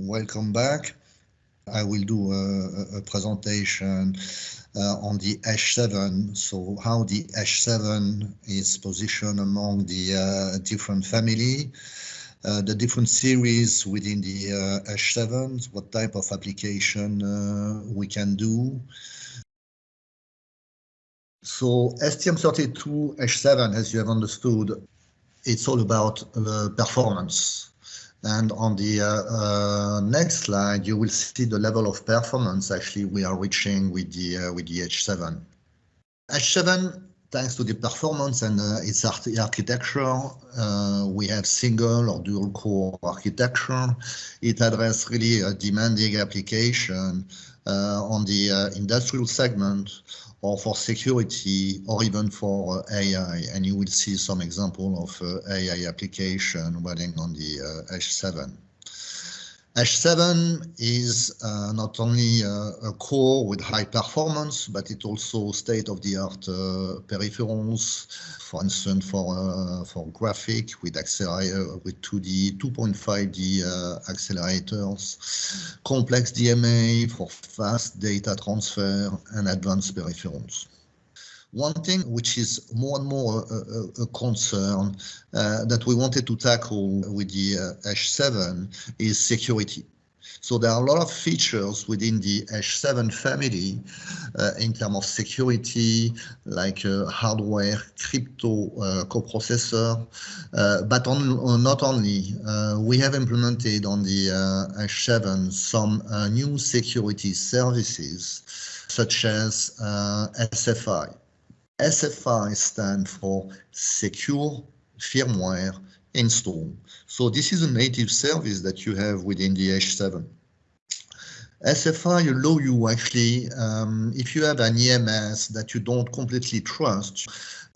Welcome back. I will do a, a presentation uh, on the H7. So how the H7 is positioned among the uh, different family, uh, the different series within the uh, H7, what type of application uh, we can do. So STM32 H7, as you have understood, it's all about uh, performance. And on the uh, uh, next slide, you will see the level of performance actually we are reaching with the uh, with the H7. H7, thanks to the performance and uh, its architecture, uh, we have single or dual core architecture. It addresses really a demanding application uh, on the industrial segment or for security or even for uh, AI. And you will see some example of uh, AI application running on the H7. Uh, H7 is uh, not only uh, a core with high performance, but it also state-of-the-art uh, peripherals, for instance, for uh, for graphic with accelerator with 2D, 2.5D uh, accelerators, complex DMA for fast data transfer, and advanced peripherals. One thing which is more and more a, a, a concern uh, that we wanted to tackle with the uh, H7 is security. So there are a lot of features within the H7 family uh, in terms of security, like uh, hardware, crypto uh, coprocessor, uh, but on, not only. Uh, we have implemented on the H7 some new security services, such as SFI. SFI stands for Secure Firmware Install. So this is a native service that you have within the H7. SFI allow you actually, um, if you have an EMS that you don't completely trust,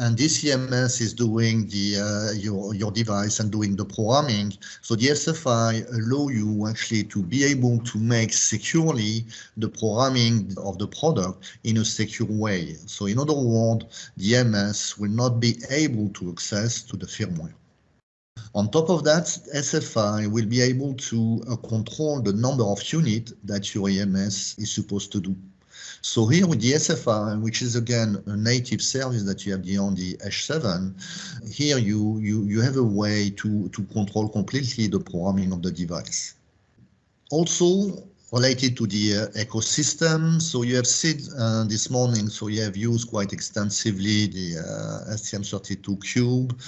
and this EMS is doing the uh, your your device and doing the programming. So the SFI allow you actually to be able to make securely the programming of the product in a secure way. So in other words, the EMS will not be able to access to the firmware. On top of that, SFI will be able to uh, control the number of units that your EMS is supposed to do. So here with the SFI, which is again a native service that you have on the H7, here you, you, you have a way to, to control completely the programming of the device. Also, related to the uh, ecosystem. So you have seen uh, this morning, so you have used quite extensively the uh, STM32 Cube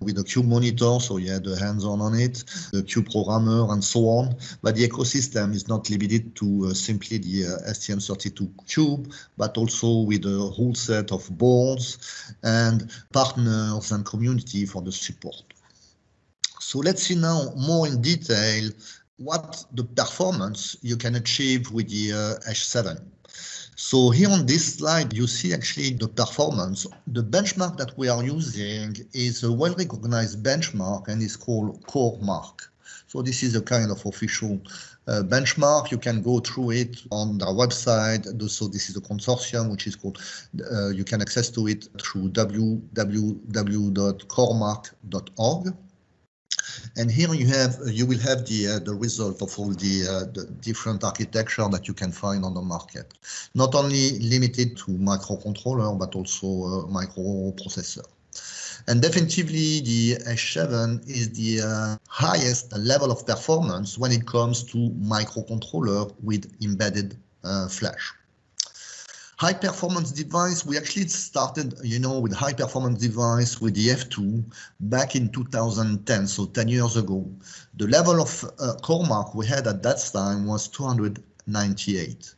with the Cube monitor, so you had the hands-on on it, the Cube programmer and so on. But the ecosystem is not limited to uh, simply the uh, STM32 Cube, but also with a whole set of boards and partners and community for the support. So let's see now more in detail what the performance you can achieve with the uh, H7. So here on this slide, you see actually the performance. The benchmark that we are using is a well-recognized benchmark and is called CoreMark. So this is a kind of official uh, benchmark. You can go through it on their website. So this is a consortium which is called, uh, you can access to it through www.coremark.org. And here you have you will have the uh, the result of all the, uh, the different architecture that you can find on the market. Not only limited to microcontroller, but also uh, microprocessor. And definitely the H7 is the uh, highest level of performance when it comes to microcontroller with embedded uh, flash high performance device, we actually started, you know, with high performance device with the F2 back in 2010, so 10 years ago. The level of uh, CoreMark we had at that time was 298.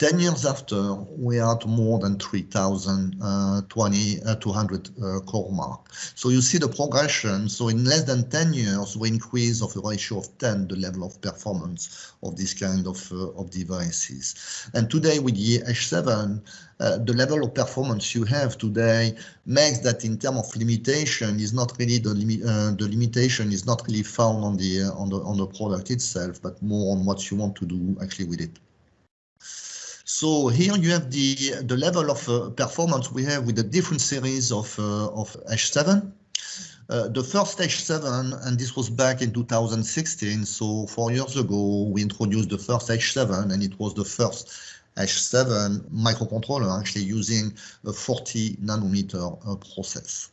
10 years after, we are at more than 3,000, uh, 20, uh, 200 uh, CoreMark. So you see the progression. So in less than 10 years, we increase of a ratio of 10 the level of performance of this kind of, uh, of devices. And today with the H7, uh, the level of performance you have today makes that in terms of limitation is not really the, limi uh, the limitation is not really found on the on the on the product itself, but more on what you want to do actually with it. So here you have the, the level of uh, performance we have with the different series of, uh, of H7. uh, the first H7, and this was back in 2016, so four years ago, we introduced the first H7, and it was the first H7 microcontroller actually using a 40 nanometer uh, process.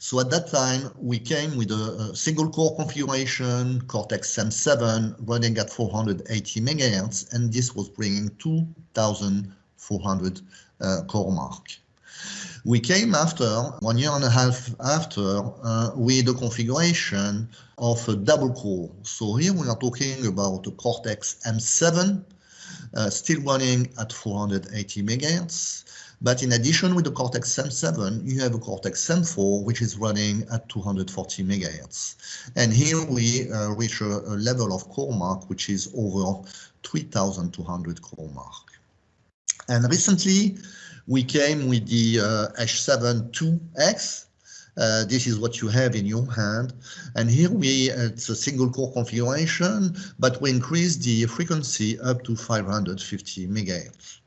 So at that time, we came with a, a single core configuration, Cortex-M7 running at 480 megahertz, and this was bringing 2,400 uh, core mark. We came after, one year and a half after, uh, with a configuration of a double core. So here we are talking about a Cortex M7, uh, still running at 480 megahertz. But in addition with the Cortex M7, you have a Cortex M4, which is running at 240 megahertz. And here we uh, reach a, a, level of core mark, which is over 3,200 core mark. And recently, we came with the uh, H7 2X. Uh, this is what you have in your hand. And here we, it's a single core configuration, but we increase the frequency up to 550 megahertz.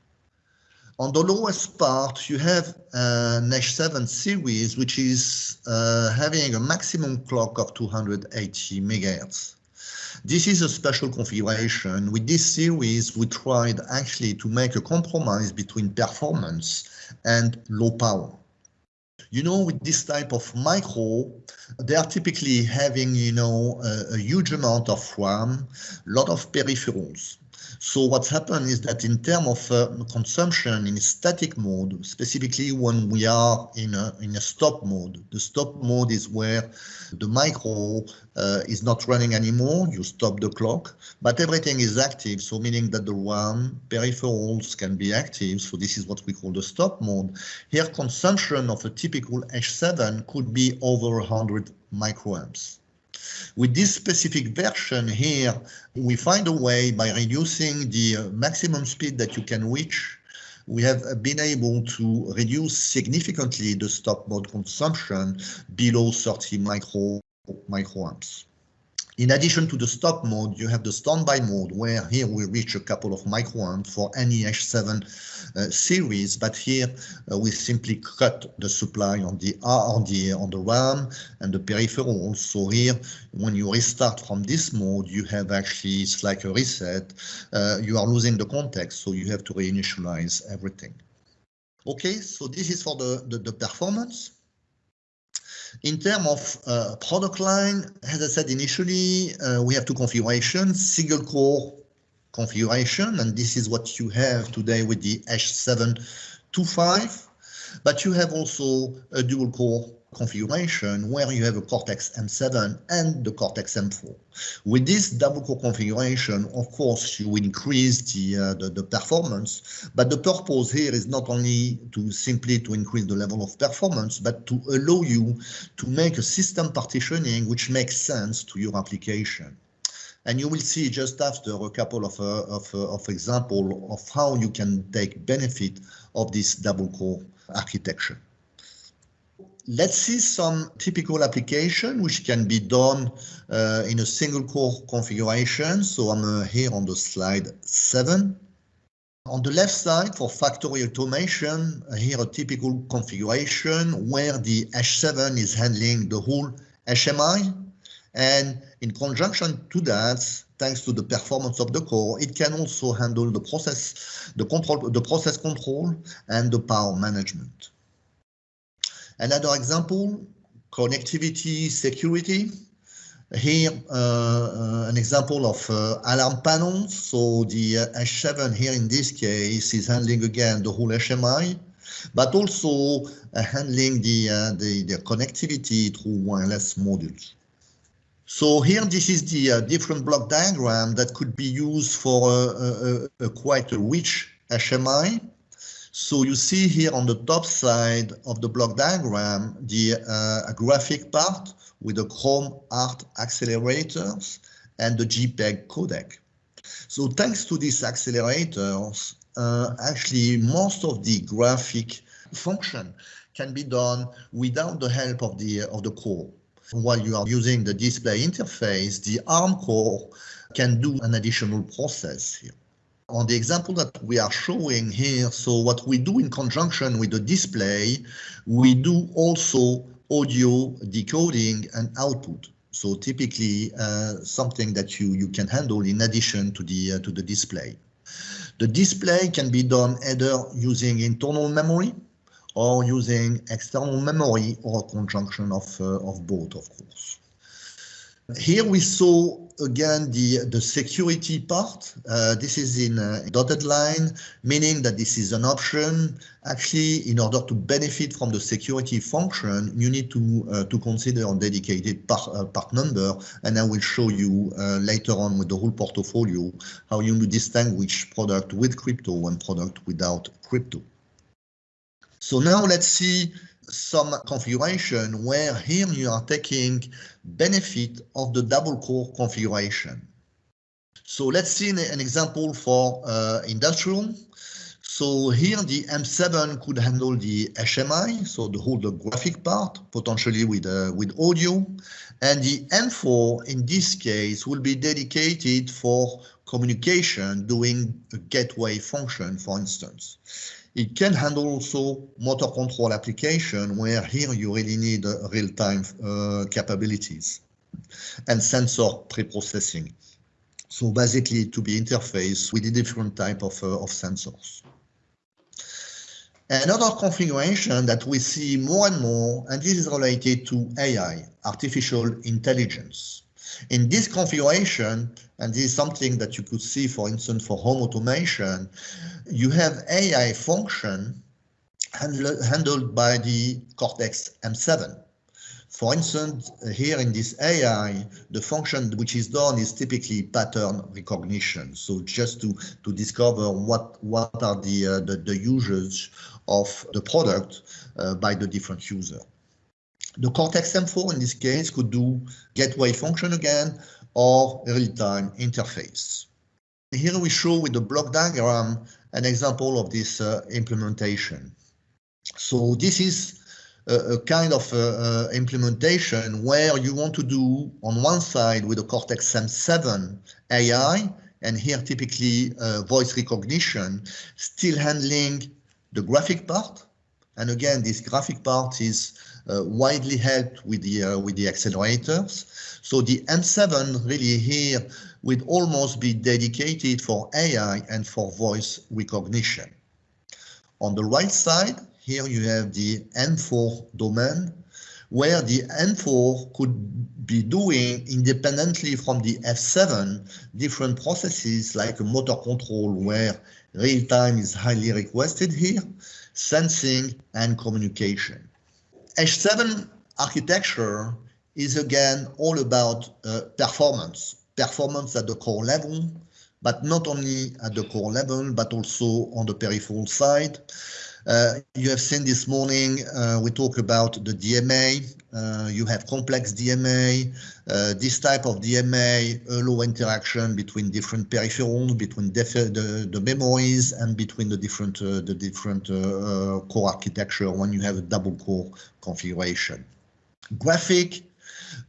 On the lowest part, you have an H7 series, which is uh, having a maximum clock of 280 megahertz. This is a special configuration. With this series, we tried actually to make a compromise between performance and low power. You know, with this type of micro, they are typically having, you know, a, a huge amount of RAM, a lot of peripherals. So what's happened is that in terms of uh, consumption in static mode, specifically when we are in a, in a stop mode, the stop mode is where the micro uh, is not running anymore, you stop the clock, but everything is active, so meaning that the RAM peripherals can be active, so this is what we call the stop mode. Here consumption of a typical H7 could be over 100 microamps. With this specific version here, we find a way by reducing the uh, maximum speed that you can reach we have been able to reduce significantly the stop mode consumption below 30 micro microamps. In addition to the stop mode, you have the standby mode, where here we reach a couple of microamps for any H7 uh, series, but here uh, we simply cut the supply on the on the on the RAM and the peripherals. So here, when you restart from this mode, you have actually it's like a reset. Uh, you are losing the context, so you have to reinitialize everything. Okay, so this is for the, the, the performance. In terms of uh, product line, as I said initially, uh, we have two configurations, single core configuration, and this is what you have today with the H725, but you have also a dual core configuration where you have a Cortex M7 and the Cortex M4. With this double core configuration, of course, you increase the, uh, the, the, performance, but the purpose here is not only to simply to increase the level of performance, but to allow you to make a system partitioning which makes sense to your application. And you will see just after a couple of, uh, of, uh, of example of how you can take benefit of this double core architecture. Let's see some typical application which can be done uh, in a single core configuration. So I'm uh, here on the slide seven. On the left side for factory automation, uh, here a typical configuration where the H7 is handling the whole HMI. And in conjunction to that, thanks to the performance of the core, it can also handle the process, the control, the process control and the power management. Another example, connectivity security. Here, uh, uh, an example of uh, alarm panels. So the H7 here in this case is handling again the whole HMI, but also handling the, the, the connectivity through wireless modules. So here, this is the uh, different block diagram that could be used for quite a rich HMI. So you see here on the top side of the block diagram, the uh, graphic part with the Chrome Art accelerators and the JPEG codec. So thanks to these accelerators, uh, actually most of the graphic function can be done without the help of the of the core. While you are using the display interface, the ARM core can do an additional process here on the example that we are showing here, so what we do in conjunction with the display, we do also audio decoding and output. So typically uh, something that you, you can handle in addition to the, uh, to the display. The display can be done either using internal memory or using external memory or conjunction of, uh, of both, of course. Here we saw again the, the security part. Uh, this is in a dotted line, meaning that this is an option. Actually, in order to benefit from the security function, you need to, uh, to consider a dedicated part, uh, part number, and I will show you uh, later on with the whole portfolio how you distinguish product with crypto and product without crypto. So now let's see some configuration where here you are taking benefit of the double core configuration. So let's see an example for uh, industrial. So here the M7 could handle the HMI, so the whole the graphic part, potentially with, uh, with audio. And the M4 in this case will be dedicated for communication doing a gateway function, for instance. It can handle also motor control application where here you really need uh, real-time uh, capabilities and sensor pre-processing. So basically to be interfaced with a different type of, uh, of sensors. Another configuration that we see more and more, and this is related to AI, artificial intelligence. In this configuration, and this is something that you could see, for instance, for home automation, you have AI function handled by the Cortex M7. For instance, here in this AI, the function which is done is typically pattern recognition. So just to, to discover what, what are the, uh, the, the usage of the product uh, by the different user. The Cortex M4 in this case could do gateway function again or real-time interface. Here we show with the block diagram an example of this uh, implementation. So this is a, a kind of uh, uh, implementation where you want to do on one side with the Cortex M7 AI, and here typically uh, voice recognition, still handling the graphic part. And again, this graphic part is widely helped with the uh, with the accelerators. So the M7 really here would almost be dedicated for AI and for voice recognition. On the right side, here you have the M4 domain, where the M4 could be doing independently from the F7 different processes like motor control where real time is highly requested here, sensing and communication. H7 architecture is again all about uh, performance, performance at the core level, but not only at the core level, but also on the peripheral side. Uh, you have seen this morning, uh, we talk about the DMA. Uh, you have complex DMA. Uh, this type of DMA allow interaction between different peripherals, between the, the memories, and between the different uh, the different core architecture when you have a double core configuration. Graphic,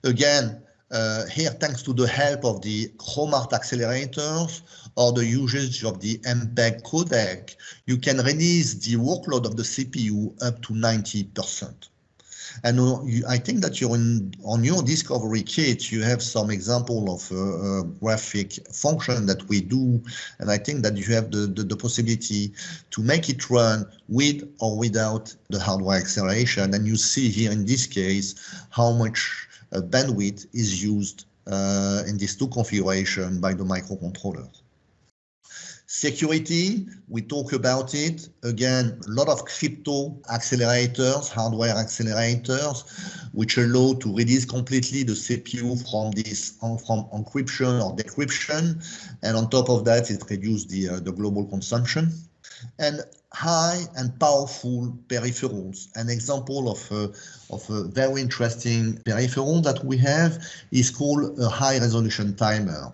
again, uh, here, thanks to the help of the Chrom-ART accelerators or the usage of the MPEG codec, you can release the workload of the CPU up to 90%. And I think that you're in, on your discovery kit, you have some example of uh, graphic function that we do. And I think that you have the, the, the, possibility to make it run with or without the hardware acceleration. And you see here in this case, how much bandwidth is used uh, in these two configurations by the microcontroller. Security, we talk about it. Again, a lot of crypto accelerators, hardware accelerators, which allow to release completely the CPU from this from encryption or decryption. And on top of that, it reduces the, uh, the global consumption. And high and powerful peripherals. An example of a, of a very interesting peripheral that we have is called a high resolution timer.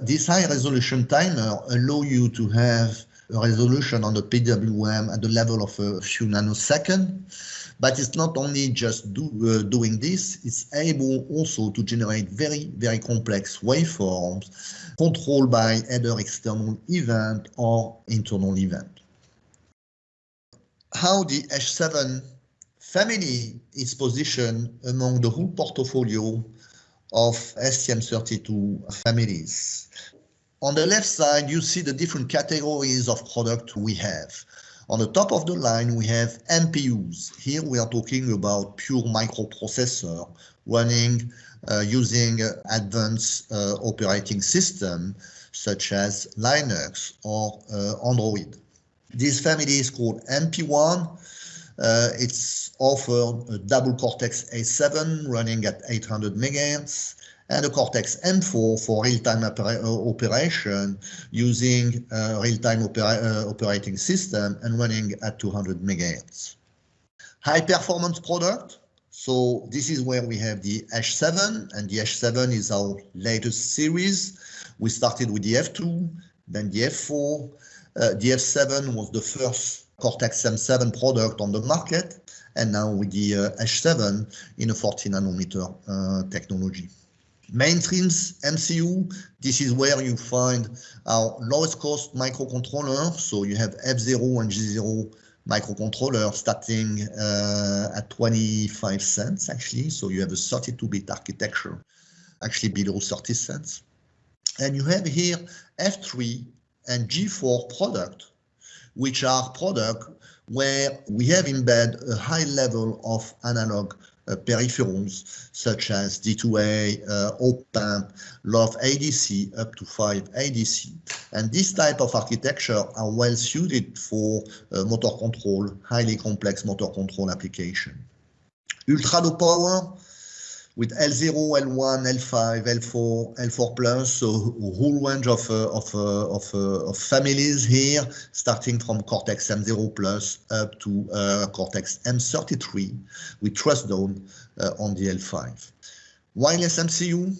This high resolution timer allow you to have a resolution on the PWM at the level of a few nanoseconds, but it's not only just do, uh, doing this, it's able also to generate very, very complex waveforms controlled by either external event or internal event how the H7 family is positioned among the whole portfolio of STM32 families. On the left side, you see the different categories of product we have. On the top of the line, we have MPUs. Here we are talking about pure microprocessor running uh, using uh, advanced uh, operating system such as Linux or uh, Android. This family is called MP1. Uh, it's offered a double Cortex A7 running at 800 megahertz and a Cortex M4 for real-time uh, operation using uh, real-time opera uh, operating system and running at 200 megahertz. High performance product. So this is where we have the H7 and the H7 is our latest series. We started with the F2, then the F4. Uh, the F7 was the first Cortex M7 product on the market, and now with the uh, H7 in a 40 nanometer uh, technology. Mainstreams MCU, this is where you find our lowest cost microcontroller. So you have F0 and G0 microcontroller starting uh, at 25 cents actually. So you have a 32-bit architecture actually below 30 cents. And you have here F3 and G4 product, which are product where we have embedded a high level of analog peripherals such as D2A, uh, op-amp, LOF ADC up to 5 ADC. And this type of architecture are well suited for uh, motor control, highly complex motor control application. Ultra low power, with L0, L1, L5, L4, L4 plus, so a whole range of, uh, of, uh, of, uh, of, families here, starting from Cortex M0 plus up to uh, Cortex M33 with Trustzone uh, on the L5. Wireless MCU,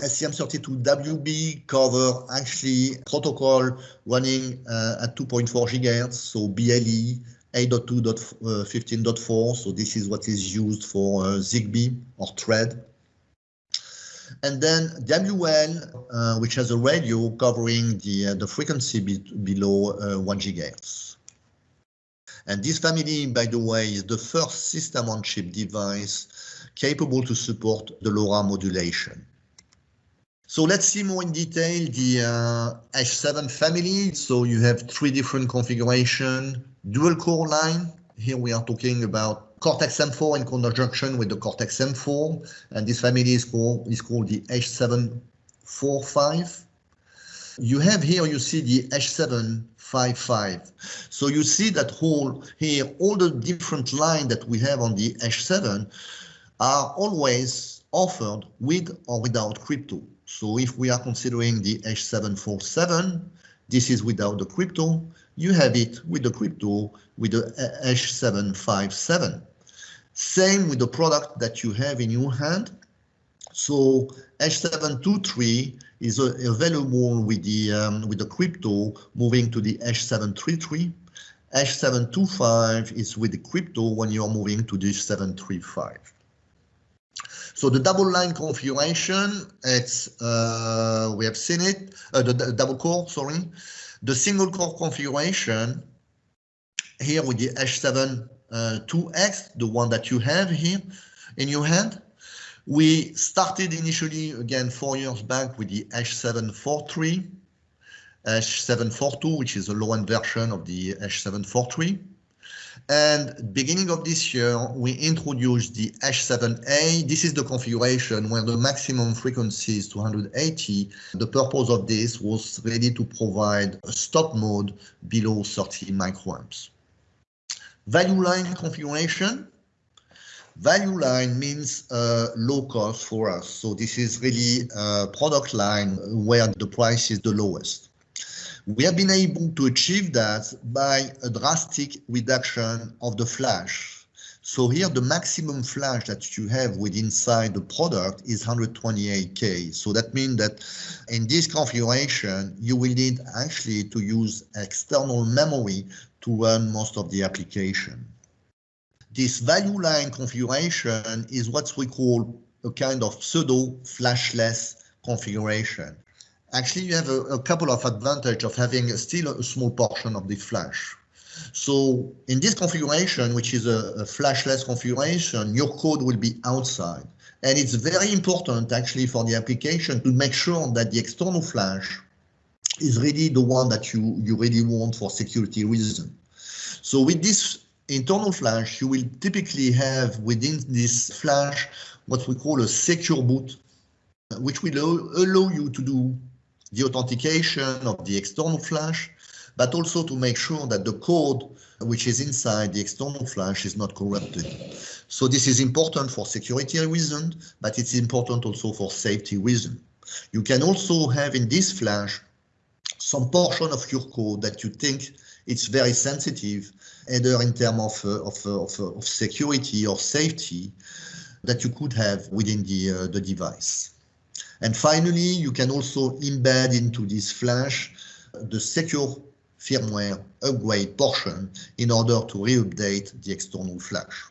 STM32WB cover actually protocol running uh, at 2.4 gigahertz, so BLE, 8.2.15.4, so this is what is used for uh, ZigBee or Thread. And then WL, uh, which has a radio covering the, uh, the frequency be below uh, 1 gigahertz. And this family, by the way, is the first system-on-chip device capable to support the LoRa modulation. So let's see more in detail the uh, H7 family. So you have three different configuration, dual core line. Here we are talking about Cortex M4 in conjunction with the Cortex M4, and this family is called is called the H745. You have here, you see the H755. So you see that whole here, all the different line that we have on the H7 are always offered with or without crypto. So if we are considering the H747, this is without the crypto. You have it with the crypto with the H757. Same with the product that you have in your hand. So H723 is available with the um, with the crypto moving to the H733. H725 is with the crypto when you're moving to the H735. So the double line configuration, it's uh, we have seen it, uh, the, the double core, sorry. The single core configuration here with the H7 uh, 2X, the one that you have here in your hand. We started initially again four years back with the H743, H742, which is a low-end version of the H743. And beginning of this year, we introduced the H7A. This is the configuration where the maximum frequency is 280. The purpose of this was really to provide a stop mode below 30 microamps. Value line configuration. Value line means uh, low cost for us. So this is really a product line where the price is the lowest. We have been able to achieve that by a drastic reduction of the flash. So here the maximum flash that you have with inside the product is 128K. So that means that in this configuration, you will need actually to use external memory to run most of the application. This value line configuration is what we call a kind of pseudo flashless configuration actually you have a, a couple of advantage of having still a small portion of the flash. So in this configuration, which is a, a, flashless configuration, your code will be outside. And it's very important actually for the application to make sure that the external flash is really the one that you, you really want for security reasons. So with this internal flash, you will typically have within this flash what we call a secure boot, which will allow you to do the authentication of the external flash, but also to make sure that the code which is inside the external flash is not corrupted. So this is important for security reasons, but it's important also for safety reasons. You can also have in this flash some portion of your code that you think it's very sensitive, either in terms of, of, of, of, security or safety that you could have within the, uh, the device. And finally, you can also embed into this flash the secure firmware upgrade portion in order to re-update the external flash.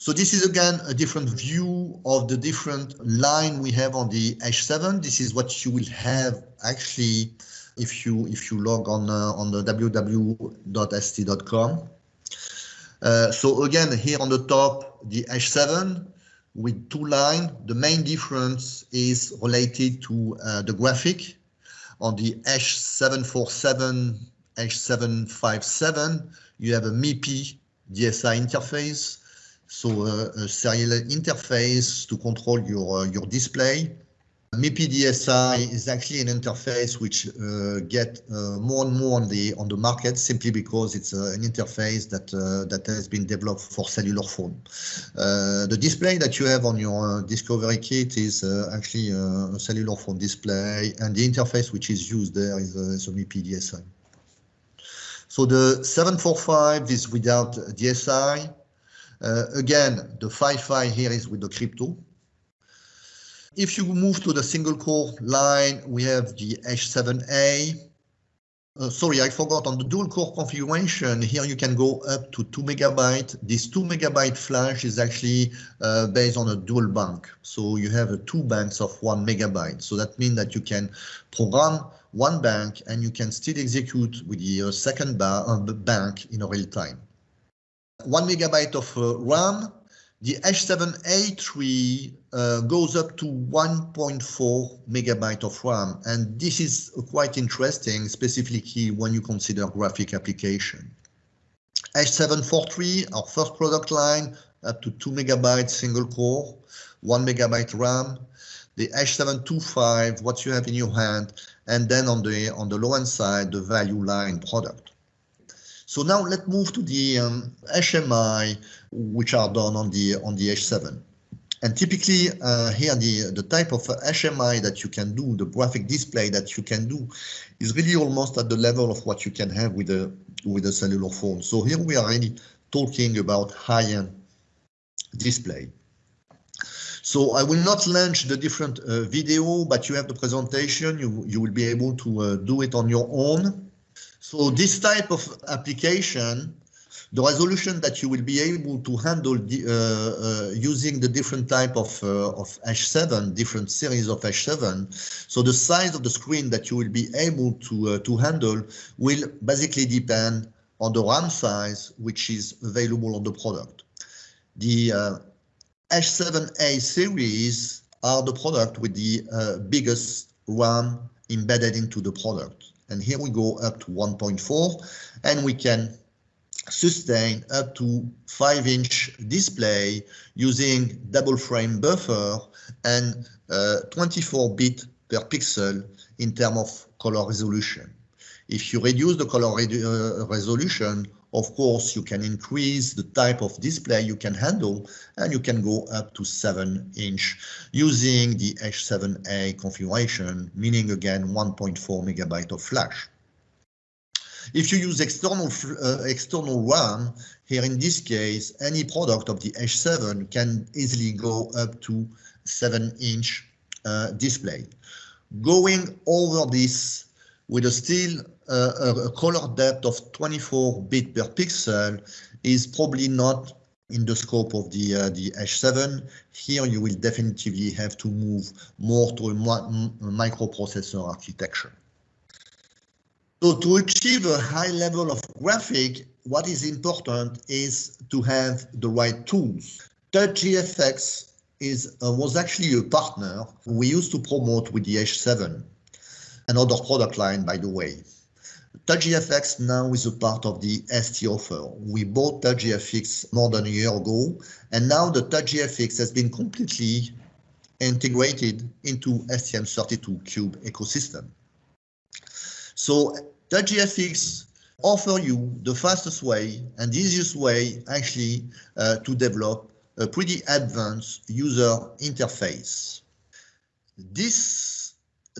So this is again a different view of the different line we have on the H7. This is what you will have actually if you if you log on uh, on the www.st.com. Uh, so again, here on the top, the H7 with two lines. The main difference is related to uh, the graphic. On the H747, H757, you have a MIPI DSI interface so uh, a serial interface to control your, uh, your display. MIPI DSI is actually an interface which uh, get uh, more and more on the on the market simply because it's uh, an interface that uh, that has been developed for cellular phone. the display that you have on your Discovery kit is actually a cellular phone display, and the interface which is used there is, is a. So the 745 is without DSI. Uh, again, the Fi-Fi here is with the crypto. If you move to the single core line, we have the H7A. Uh, sorry, I forgot on the dual core configuration. Here you can go up to two megabyte. This two megabyte flash is actually uh, based on a dual bank. So you have uh, two banks of one megabyte. So that means that you can program one bank and you can still execute with the second ba uh, bank in real time one megabyte of uh, RAM. The H7A3 uh, goes up to 1.4 megabyte of RAM, and this is quite interesting, specifically when you consider graphic application. H743, our first product line, up to 2 megabyte single core, 1 megabyte RAM. The H725, what you have in your hand, and then on the on the low end side, the value line product. So now let's move to the um, HMI, which are done on the on the H7. And typically uh, here the, the type of HMI that you can do, the graphic display that you can do is really almost at the level of what you can have with a with a cellular phone. So here we are really talking about high-end display. So I will not launch the different uh, video, but you have the presentation. You, you will be able to uh, do it on your own. So this type of application, the resolution that you will be able to handle the, uh, uh, using the different type of, uh, of H7, different series of H7. So the size of the screen that you will be able to, uh, to handle will basically depend on the RAM size, which is available on the product. The H7A series are the product with the uh, biggest RAM embedded into the product. And here we go up to 1.4 and we can sustain up to 5 inch display using double frame buffer and 24 bit per pixel in terms of color resolution. If you reduce the color re uh, resolution, of course, you can increase the type of display you can handle and you can go up to 7 inch using the H7A configuration, meaning again 1.4 megabyte of flash. If you use external uh, external RAM, here in this case, any product of the H7 can easily go up to 7 inch uh, display. Going over this with a still uh, a color depth of 24 bit per pixel is probably not in the scope of the uh, the H7. Here you will definitively have to move more to a, a microprocessor architecture. So to achieve a high level of graphic, what is important is to have the right tools. TouchGFX is uh, was actually a partner we used to promote with the H7, another product line, by the way. TouchGFX now is a part of the ST offer. We bought TouchGFX more than a year ago, and now the TouchGFX has been completely integrated into STM32Cube ecosystem. So TouchGFX offer you the fastest way and easiest way actually uh, to develop a pretty advanced user interface. This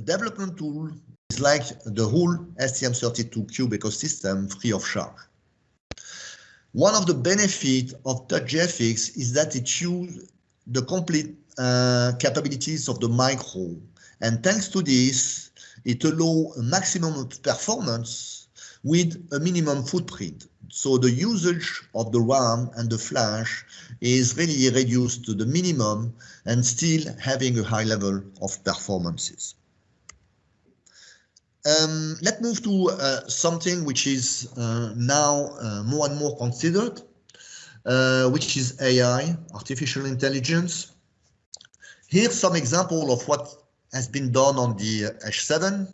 development tool is like the whole STM32Cube ecosystem free of charge. One of the benefits of TouchGFX is that it uses the complete uh, capabilities of the micro. And thanks to this, it allows maximum performance with a minimum footprint. So the usage of the RAM and the flash is really reduced to the minimum and still having a high level of performances. Um, let's move to uh, something which is uh, now uh, more and more considered, uh, which is AI, artificial intelligence. Here's some example of what has been done on the H7,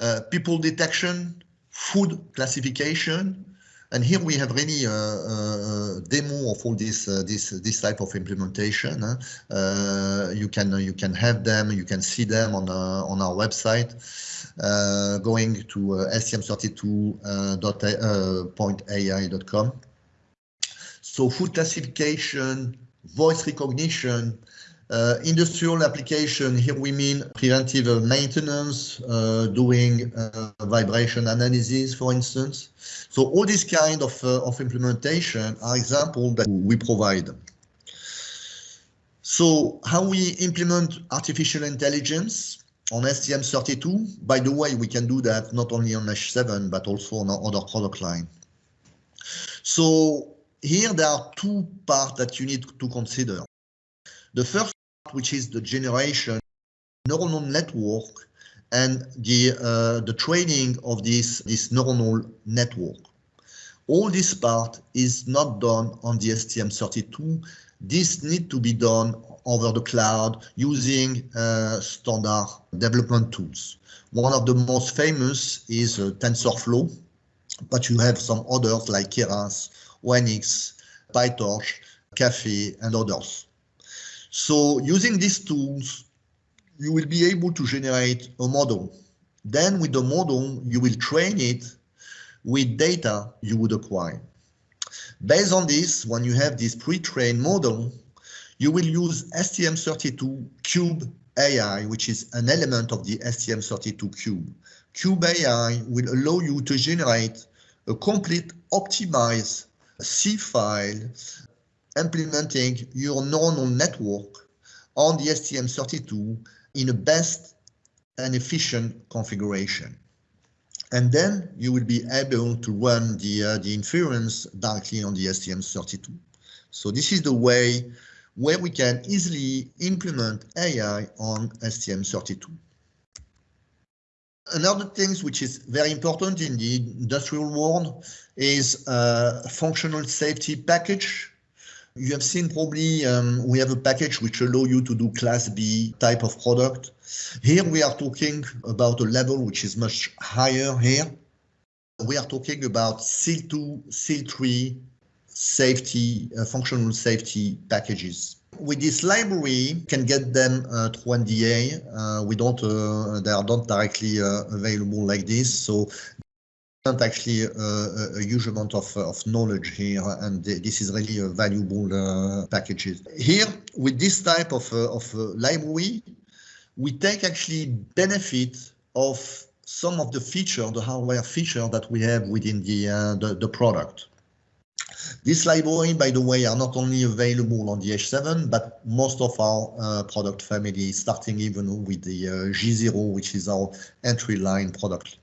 uh, people detection, food classification, and here we have really a, a demo of all this uh, this this type of implementation. Uh, you can you can have them, you can see them on uh, on our website. Uh, going to uh, stm32.ai.com. so food classification, voice recognition, uh, industrial application, here we mean preventive maintenance, uh, doing uh, vibration analysis, for instance. So all these kind of, uh, of implementation are examples that we provide. So how we implement artificial intelligence on STM32, by the way, we can do that not only on H7, but also on our other product line. So here there are two parts that you need to consider. The first which is the generation neuronal network and the uh, the training of this this neuronal network. All this part is not done on the STM32. This need to be done over the cloud using uh, standard development tools. One of the most famous is uh, TensorFlow, but you have some others like Keras, ONNX, PyTorch, Caffe, and others. So using these tools, you will be able to generate a model. Then with the model, you will train it with data you would acquire. Based on this, when you have this pre-trained model, you will use STM32 Cube AI, which is an element of the STM32 Cube. Cube AI will allow you to generate a complete optimized C file implementing your neuronal network on the STM32 in a best and efficient configuration. And then you will be able to run the, uh, the inference directly on the STM32. So this is the way where we can easily implement AI on STM32. Another thing which is very important in the industrial world is a uh, functional safety package you have seen probably um, we have a package which allow you to do class B type of product. Here we are talking about a level which is much higher here. We are talking about SIL 2, SIL 3 safety, uh, functional safety packages. With this library, you can get them uh, through NDA. Uh, we don't, uh, they are not directly uh, available like this. So actually a, a, huge amount of, of knowledge here, and this is really a valuable uh, packages. Here, with this type of, uh, of uh, library, we take actually benefit of some of the feature, the hardware feature that we have within the, uh, the, the product. This library, by the way, are not only available on the H7, but most of our uh, product family, starting even with the uh, G0, which is our entry line product.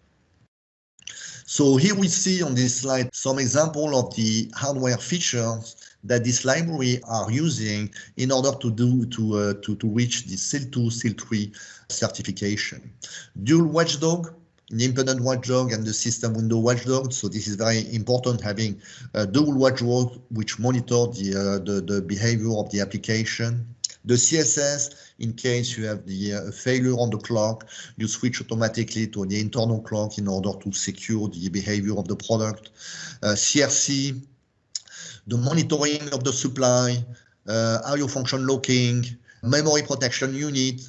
So here we see on this slide some example of the hardware features that this library are using in order to do to uh, to, to reach the SIL2, SIL3 certification. Dual watchdog the independent watchdog and the system window watchdog. So this is very important having a dual watchdog which monitor the, uh, the, the behavior of the application. The CSS, in case you have the uh, failure on the clock, you switch automatically to the internal clock in order to secure the behavior of the product. Uh, CRC, the monitoring of the supply, uh, IO function locking, memory protection unit,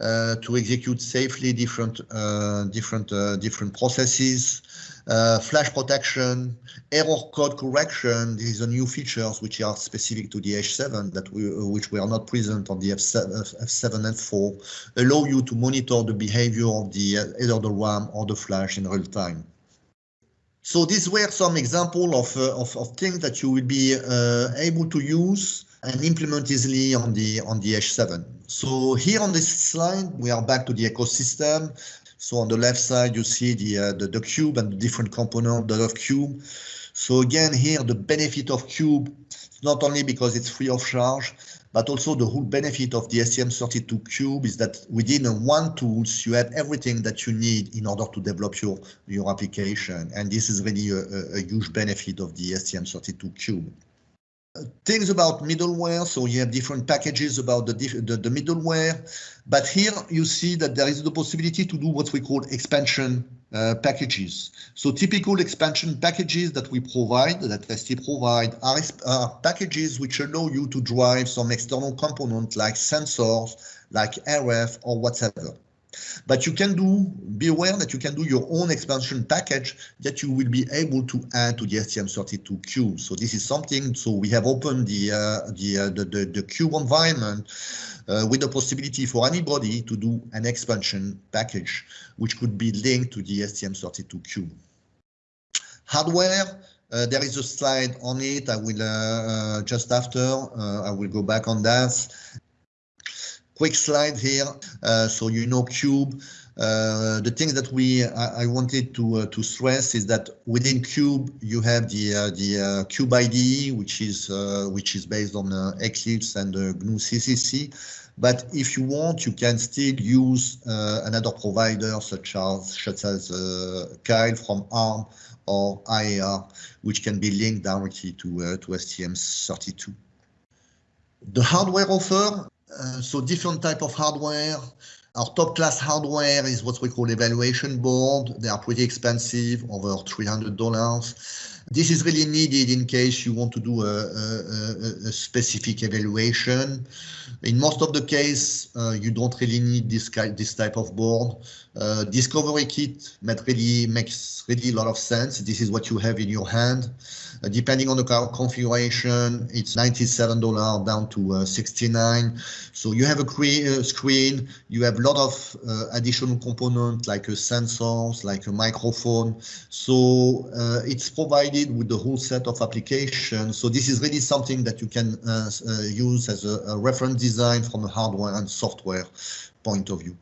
uh, to execute safely different uh, different uh, different processes, flash protection, error code correction. These are new features which are specific to the H7 that we which were not present on the F7, F7 and 4. Allow you to monitor the behavior of the either the RAM or the flash in real time. So these were some examples of, uh, of, of, things that you will be uh, able to use and implement easily on the on the H7. So here on this slide, we are back to the ecosystem. So on the left side, you see the uh, the, the, cube and the different components of cube. So again, here the benefit of cube, not only because it's free of charge, but also the whole benefit of the STM32 Cube is that within one tools, you have everything that you need in order to develop your, your application. And this is really a, a, a huge benefit of the STM32 Cube things about middleware. So you have different packages about the, the, the, middleware. But here you see that there is the possibility to do what we call expansion uh, packages. So typical expansion packages that we provide, that ST provide, are, are packages which allow you to drive some external component like sensors, like RF or whatever. But you can do, be aware that you can do your own expansion package that you will be able to add to the STM32Cube. So this is something, so we have opened the, uh, the, uh, the, the, the, Cube environment uh, with the possibility for anybody to do an expansion package, which could be linked to the STM32Cube. Hardware, uh, there is a slide on it. I will uh, uh, just after uh, I will go back on that. Quick slide here. Uh, so you know Cube. Uh, the things that we I, I wanted to uh, to stress is that within Cube you have the uh, the uh, Cube IDE, which is uh, which is based on Eclipse and GNU GCC. But if you want, you can still use another provider such as such as Keil from ARM or IAR, which can be linked directly to to STM32. The hardware offer uh, so different type of hardware. Our top class hardware is what we call evaluation board. They are pretty expensive, over $300. This is really needed in case you want to do a, a, a specific evaluation. In most of the case, uh, you don't really need this, this type of board. Uh, Discovery kit that really makes really a lot of sense. This is what you have in your hand. Uh, depending on the configuration, it's $97 down to uh, 69. So you have a uh, screen, you have a lot of uh, additional components like a sensors, like a microphone. So it's provided with the whole set of applications. So this is really something that you can uh, uh, use as a, a, reference design from a hardware and software point of view.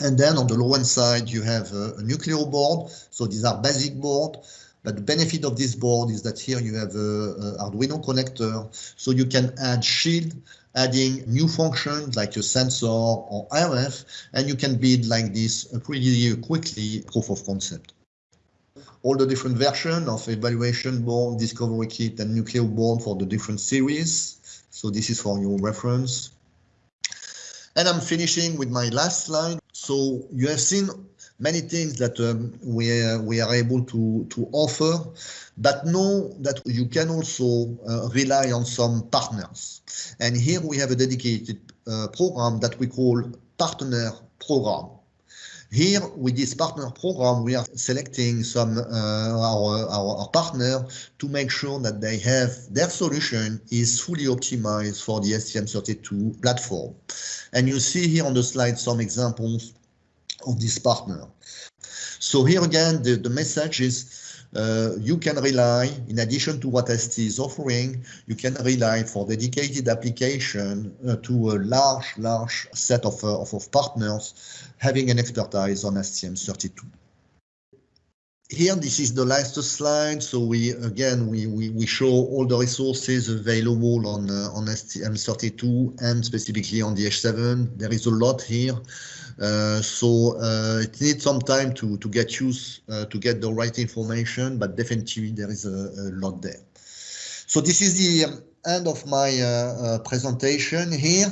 And then on the low-end side, you have a, a Nucleo board. So these are basic board. But the benefit of this board is that here you have a, a Arduino connector, so you can add shield, adding new functions like a sensor or RF, and you can build like this pretty quickly proof of concept all the different versions of evaluation board, discovery kit, and Nucleo board for the different series. So this is for your reference. And I'm finishing with my last slide. So you have seen many things that um, we, uh, we are able to, to offer, but know that you can also uh, rely on some partners. And here we have a dedicated uh, program that we call Partner Program. Here, with this partner program, we are selecting some uh, our, our, our partner to make sure that they have their solution is fully optimized for the STM32 platform. And you see here on the slide some examples of this partner. So here again, the, the message is uh, you can rely, in addition to what ST is offering, you can rely for dedicated application uh, to a large, large set of, uh, of, of, partners having an expertise on STM32. Here, this is the last slide. So we again we we, we show all the resources available on uh, on STM32 and specifically on the H7. There is a lot here. Uh, so uh, it needs some time to, to get used uh, to get the right information, but definitely there is a, a lot there. So this is the end of my presentation here.